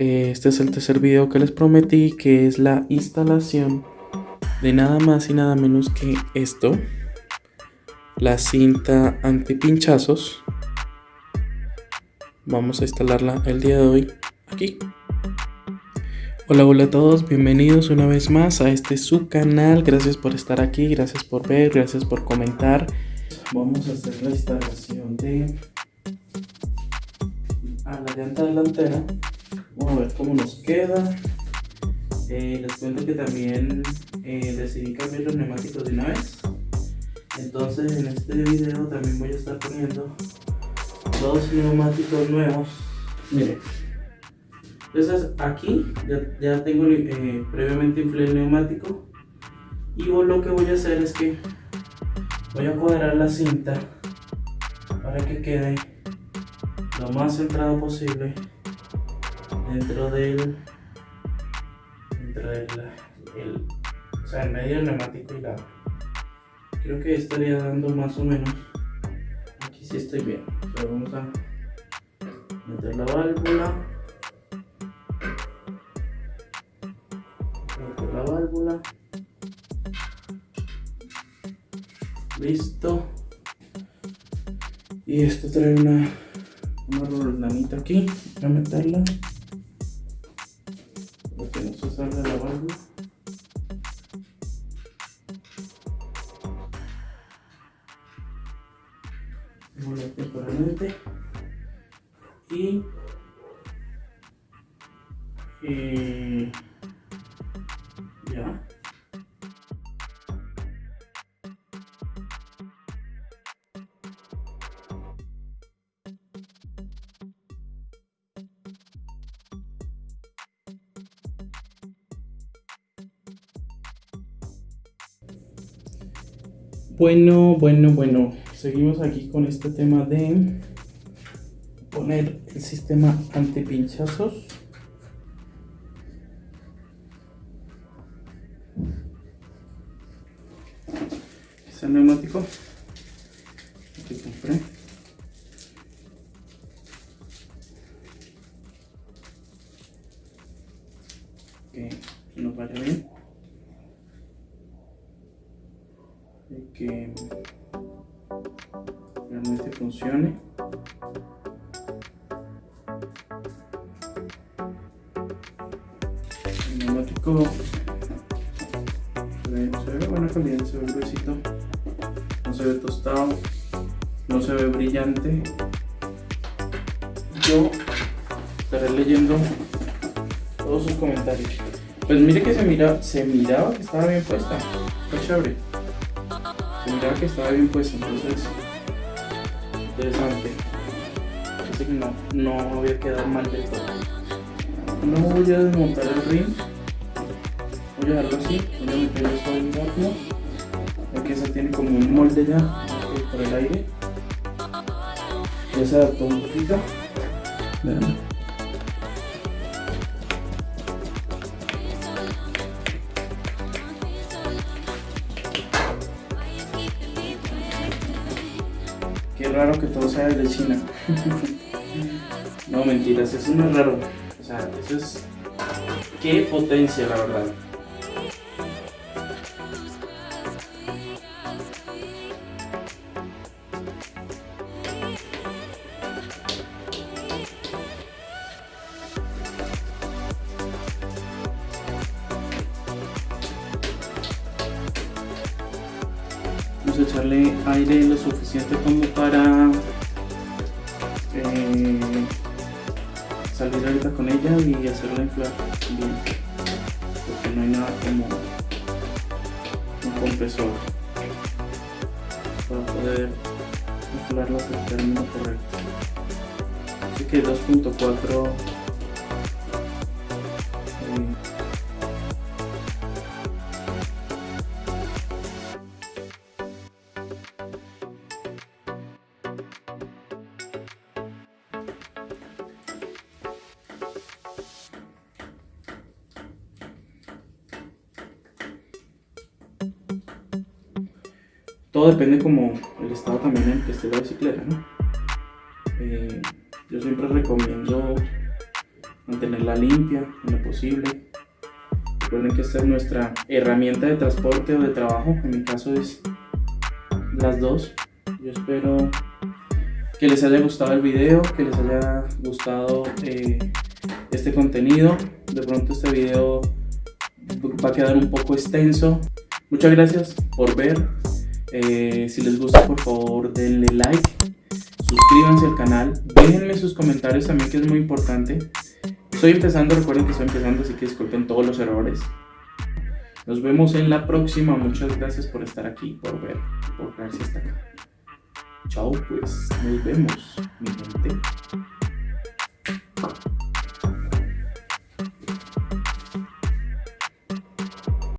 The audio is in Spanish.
Eh, este es el tercer video que les prometí, que es la instalación de nada más y nada menos que esto. La cinta anti-pinchazos. Vamos a instalarla el día de hoy aquí. Hola, hola a todos, bienvenidos una vez más a este su canal. Gracias por estar aquí, gracias por ver, gracias por comentar. Vamos a hacer la instalación de a la llanta delantera Vamos a ver cómo nos queda. Eh, les cuento que también eh, decidí cambiar los neumáticos de una vez. Entonces en este video también voy a estar poniendo dos neumáticos nuevos. Miren. Entonces aquí ya, tengo eh, previamente inflé el neumático. Y lo que voy a hacer es que voy a cuadrar la cinta para que quede lo más centrado posible dentro del dentro del el, o sea en medio del neumático y la creo que estaría dando más o menos. Aquí sí estoy bien. Vamos a meter la válvula. Meter la válvula. Listo. Y esto trae una una rolanita aquí voy a meterla temporalmente y eh, ya Bueno, bueno, bueno. Seguimos aquí con este tema de poner el sistema antipinchazos. Es el neumático que compré. Que nos vaya bien. que realmente funcione. El neumático se ve, buena calidad, se ve gruesito, no se ve tostado, no se ve brillante. Yo estaré leyendo todos sus comentarios. Pues mire que se mira, se miraba que estaba bien puesta. Está chévere miraba que estaba bien puesto, entonces interesante. Así que no, no había quedado mal del todo. No voy a desmontar el ring. Voy a dejarlo así, voy a meter esto en horno. Aquí esa tiene como un molde ya por el aire. Ya se adaptó un poquito. Vean. Qué raro que todo sea de China. no, mentiras, eso no es raro. O sea, eso es... Qué potencia, la verdad. Echarle aire lo suficiente como para eh, salir ahorita con ella y hacerla inflar bien porque no hay nada como un compresor para poder inflarla al término correcto así que 2.4 todo depende como el estado también en que esté la bicicleta, ¿no? Eh, yo siempre recomiendo mantenerla limpia en lo posible. Recuerden que esta es nuestra herramienta de transporte o de trabajo, en mi caso es las dos. Yo espero que les haya gustado el video, que les haya gustado eh, este contenido. De pronto este video va a quedar un poco extenso. Muchas gracias por ver. Eh, si les gusta, por favor, denle like. Suscríbanse al canal. Déjenme sus comentarios también, que es muy importante. Estoy empezando, recuerden que estoy empezando, así que disculpen todos los errores. Nos vemos en la próxima. Muchas gracias por estar aquí, por ver, por quedarse hasta acá. Chao, pues. Nos vemos, mi gente.